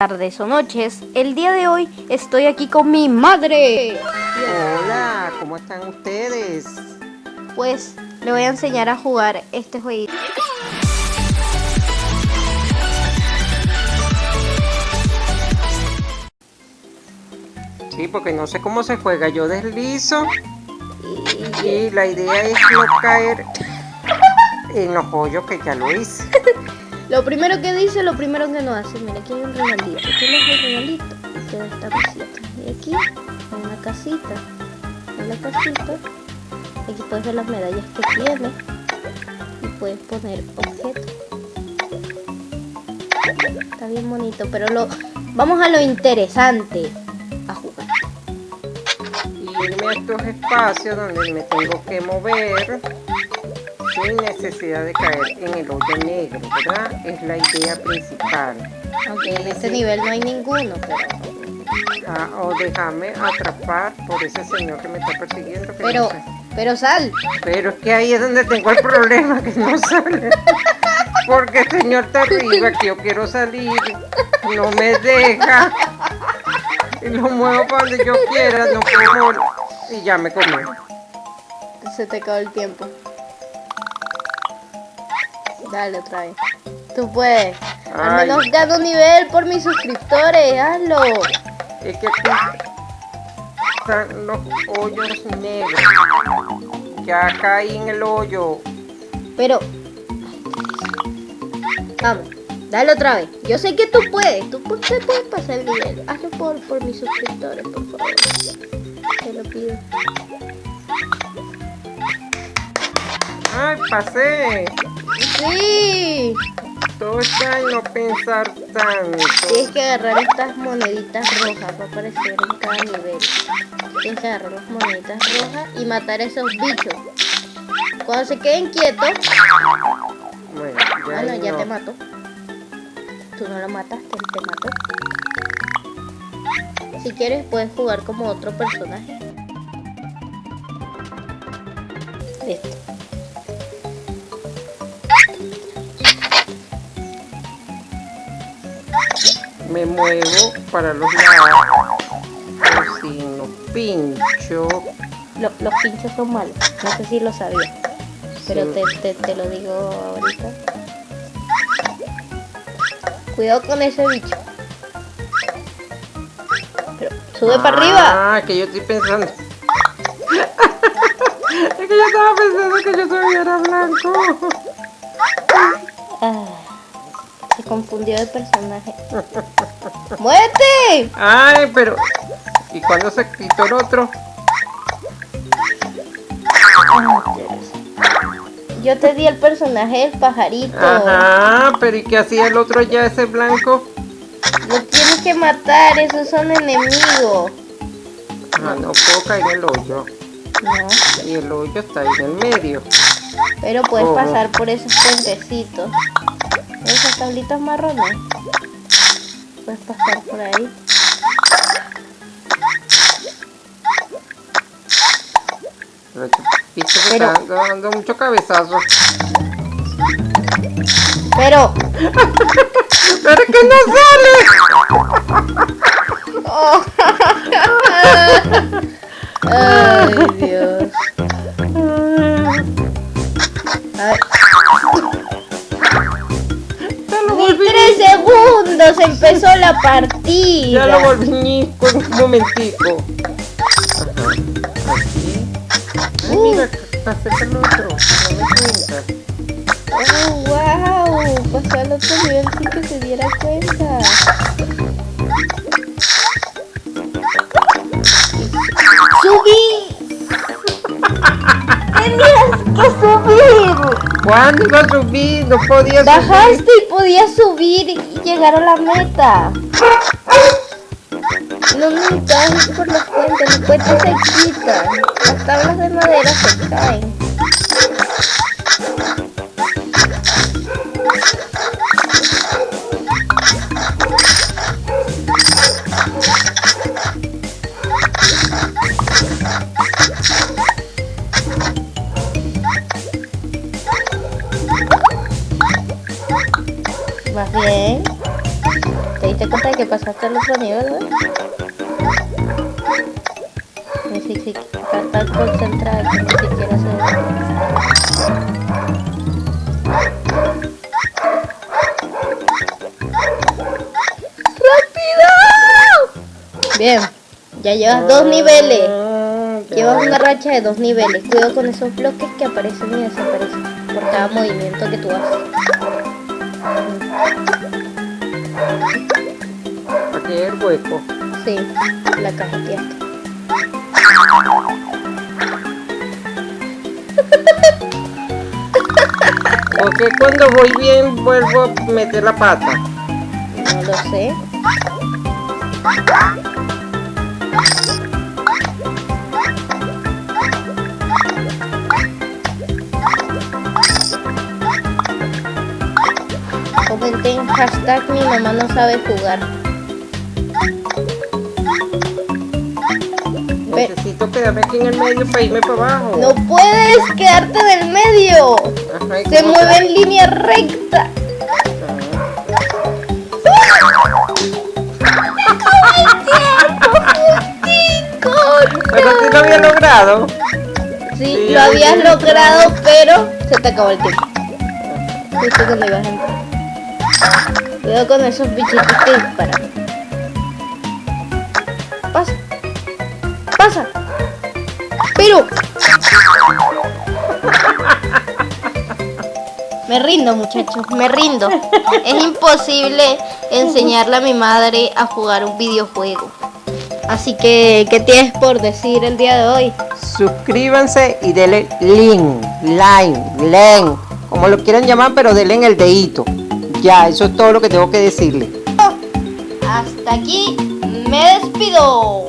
tardes o noches. El día de hoy estoy aquí con mi madre. Hola, ¿cómo están ustedes? Pues le voy a enseñar a jugar este jueguito. Sí, porque no sé cómo se juega. Yo deslizo y la idea es no caer en los hoyos que ya lo hice. Lo primero que dice, lo primero que no hace. Mira, aquí hay un regalito. Aquí es el regalito. Queda esta cosita. Y aquí hay una casita. En la casita. Aquí puedes ver las medallas que tiene. Y puedes poner objetos. Está bien bonito. Pero lo vamos a lo interesante. A jugar. Y irme a estos espacios donde me tengo que mover sin necesidad de caer en el hoyo negro, ¿verdad? Es la idea principal. Aunque en este nivel no hay ninguno, pero... Ah, o déjame atrapar por ese señor que me está persiguiendo. pero, pero sal. Pero es que ahí es donde tengo el problema, que no sale. Porque el señor está arriba, que yo quiero salir, no me deja. Y lo muevo para donde yo quiera, no puedo. Y ya me comí. Se te acabó el tiempo. Dale otra vez. Tú puedes. Al menos gano nivel por mis suscriptores. Hazlo. Es que aquí están los hoyos negros. Ya caí en el hoyo. Pero... Vamos. Dale otra vez. Yo sé que tú puedes. Tú puedes pasar el nivel. Hazlo por, por mis suscriptores, por favor. Te lo pido. ¡Ay, pasé! ¡Sí! No pensar tanto. Tienes que agarrar estas moneditas rojas para aparecer en cada nivel. Tienes que agarrar las moneditas rojas y matar a esos bichos. Cuando se queden quietos... Bueno, ya, bueno, ya te mató. Tú no lo mataste, te mató. Si quieres puedes jugar como otro personaje. Me muevo para los lados sin los pinchos los, los pinchos son malos no sé si lo sabía pero te, te, lo digo ahorita. Cuidado con ese bicho. Pero sube para arriba. ah que yo estoy pensando. Es que yo estaba pensando que yo tuviera blanco. Ah confundió de personaje. ¡Muévete! Ay, pero... ¿Y cuando se quitó el otro? Yo te di el personaje del pajarito. Ajá, pero ¿y qué hacía el otro ya, ese blanco? Lo tienes que matar, esos son enemigos. Ah, no puedo caer en el hoyo. No. Y el hoyo está ahí en el medio. Pero puedes pasar por esos puentecitos esas tablitas marrones. Puedes pasar por ahí. Pero está dando mucho cabezazo. Pero pero que no sale empezó la partida. Ya lo volví con un momentico. Ajá. Así. Ay, mira, pasé otro. No me cuenta. Oh, wow. Pasó al otro nivel sin que se diera cuenta. ¿Cuándo iba a subir? No podía Bajaste y podías subir y llegar a la meta. No me caes por las puentes, las puentes se quitan. Las tablas de madera se caen. Diste cuenta que pasaste al otro nivel. Sí, sí, sí, está tan concentrada que ni siquiera se... Bien, ya llevas dos niveles. Llevas una racha de dos niveles. Cuidado con esos bloques que aparecen y desaparecen por cada movimiento que tú haces. El hueco. Sí, la cajeteaste. Porque cuando voy bien vuelvo a meter la pata. No lo sé. Comenten hashtag mi mamá no sabe jugar. Necesito quedarme aquí en el medio para irme para abajo. No puedes quedarte en el medio. Ajá, ¿y Se mueve en línea recta. Pero si lo había logrado. Sí, Sí, lo habías sí. logrado, pero se te acabó el tiempo. Justo cuando ibas a entrar. Cuidado con esos bichitos que disparan. Pasa. Pasa. Pero. Me rindo, muchachos, me rindo. Es imposible enseñarle a mi madre a jugar un videojuego. Así que, ¿qué tienes por decir el día de hoy? Suscríbanse y denle link, line, len, como lo quieran llamar, pero denle en el dedito. Ya, eso es todo lo que tengo que decirle. Hasta aquí me despido.